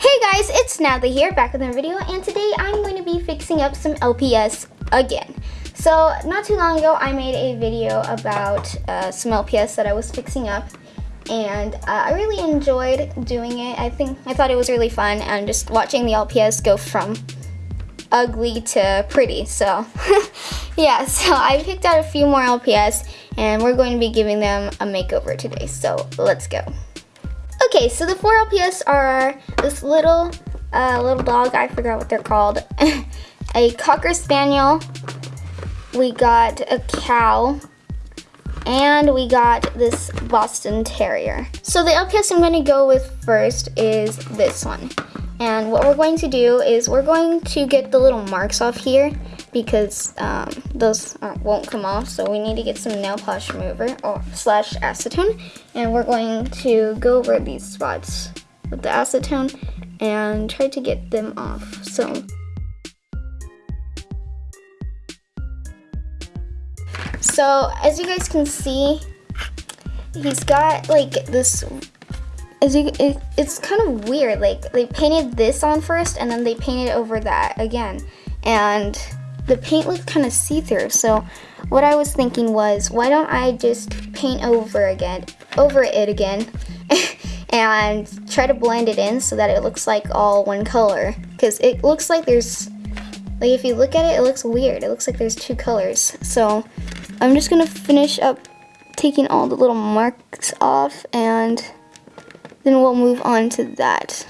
Hey guys, it's Natalie here, back with another video, and today I'm going to be fixing up some LPS again. So, not too long ago, I made a video about uh, some LPS that I was fixing up, and uh, I really enjoyed doing it. I think, I thought it was really fun, and just watching the LPS go from ugly to pretty, so, yeah, so I picked out a few more LPS, and we're going to be giving them a makeover today, so let's go. Okay, so the four LPS are this little uh, little dog, I forgot what they're called, a Cocker Spaniel, we got a cow, and we got this Boston Terrier. So the LPS I'm going to go with first is this one. And what we're going to do is we're going to get the little marks off here because um, those won't come off. So we need to get some nail polish remover or slash acetone. And we're going to go over these spots with the acetone and try to get them off. So. So as you guys can see, he's got like this as you, it, it's kind of weird. Like they painted this on first and then they painted over that again. And the paint looked kind of see-through. So what I was thinking was, why don't I just paint over again, over it again, and try to blend it in so that it looks like all one color. Because it looks like there's, like if you look at it, it looks weird. It looks like there's two colors. So I'm just gonna finish up taking all the little marks off and then we'll move on to that.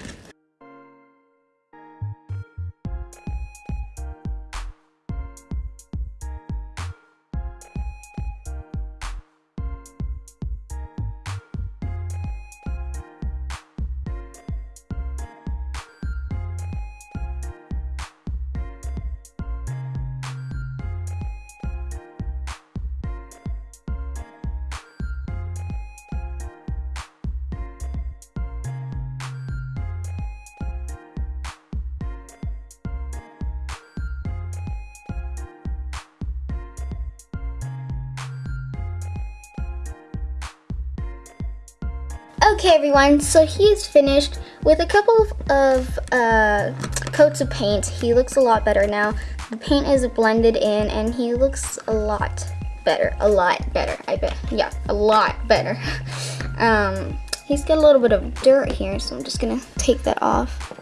Okay everyone, so he's finished with a couple of uh, coats of paint. He looks a lot better now. The paint is blended in and he looks a lot better. A lot better, I bet. Yeah, a lot better. um, he's got a little bit of dirt here, so I'm just gonna take that off.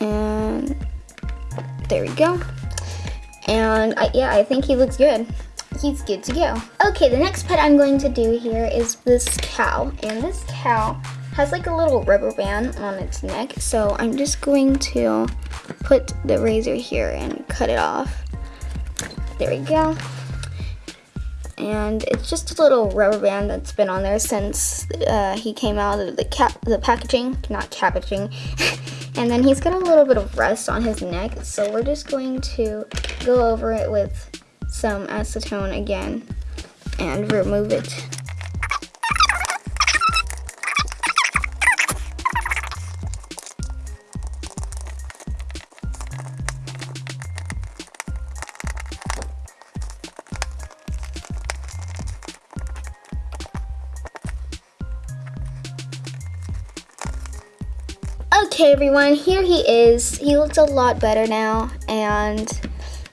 And there we go. And I, yeah, I think he looks good he's good to go. Okay, the next pet I'm going to do here is this cow. And this cow has like a little rubber band on its neck. So I'm just going to put the razor here and cut it off. There we go. And it's just a little rubber band that's been on there since uh, he came out of the cap the packaging, not cabbaging. and then he's got a little bit of rust on his neck, so we're just going to go over it with some acetone again and remove it. Okay everyone, here he is. He looks a lot better now and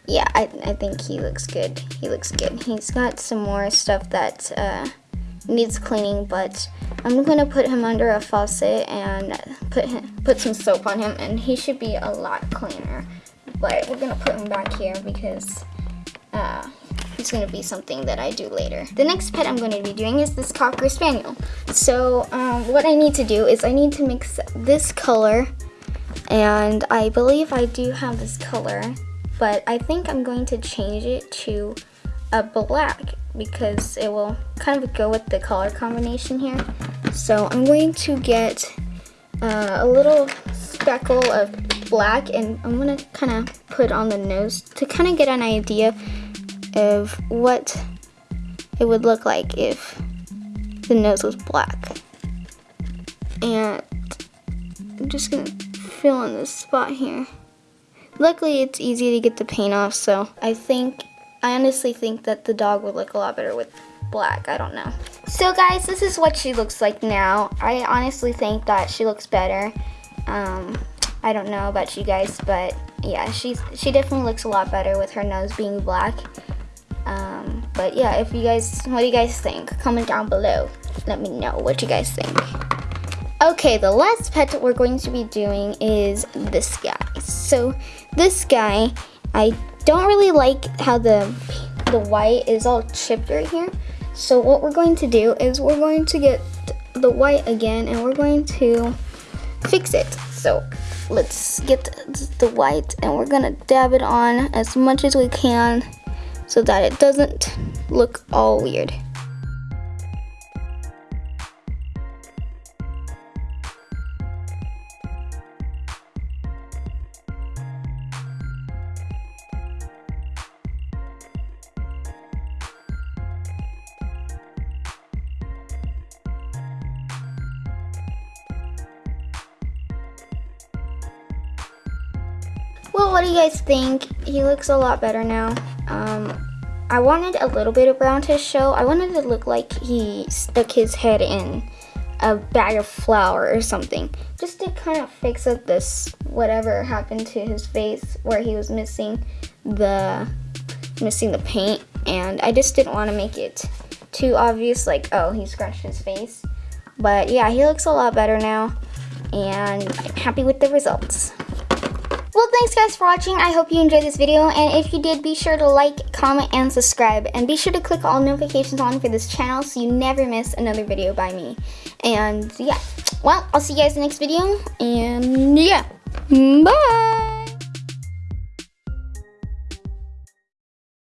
yeah, I, I think he looks good. He looks good. He's got some more stuff that uh, needs cleaning, but I'm gonna put him under a faucet and put him, put some soap on him, and he should be a lot cleaner. But we're gonna put him back here because uh, it's gonna be something that I do later. The next pet I'm gonna be doing is this Cocker Spaniel. So um, what I need to do is I need to mix this color, and I believe I do have this color but I think I'm going to change it to a black because it will kind of go with the color combination here. So I'm going to get uh, a little speckle of black and I'm to kind of put on the nose to kind of get an idea of what it would look like if the nose was black. And I'm just to fill in this spot here. Luckily, it's easy to get the paint off, so I think, I honestly think that the dog would look a lot better with black. I don't know. So guys, this is what she looks like now. I honestly think that she looks better. Um, I don't know about you guys, but yeah, she's she definitely looks a lot better with her nose being black. Um, but yeah, if you guys, what do you guys think? Comment down below. Let me know what you guys think. Okay, the last pet we're going to be doing is this guy. So this guy, I don't really like how the the white is all chipped right here. So what we're going to do is we're going to get the white again and we're going to fix it. So let's get the white and we're gonna dab it on as much as we can so that it doesn't look all weird. What do you guys think? He looks a lot better now. Um, I wanted a little bit of brown to show. I wanted to look like he stuck his head in a bag of flour or something. Just to kind of fix up this whatever happened to his face where he was missing the missing the paint and I just didn't want to make it too obvious like oh he scratched his face. But yeah, he looks a lot better now and I'm happy with the results. Well, thanks guys for watching. I hope you enjoyed this video. And if you did, be sure to like, comment, and subscribe. And be sure to click all notifications on for this channel so you never miss another video by me. And yeah, well, I'll see you guys in the next video. And yeah, bye!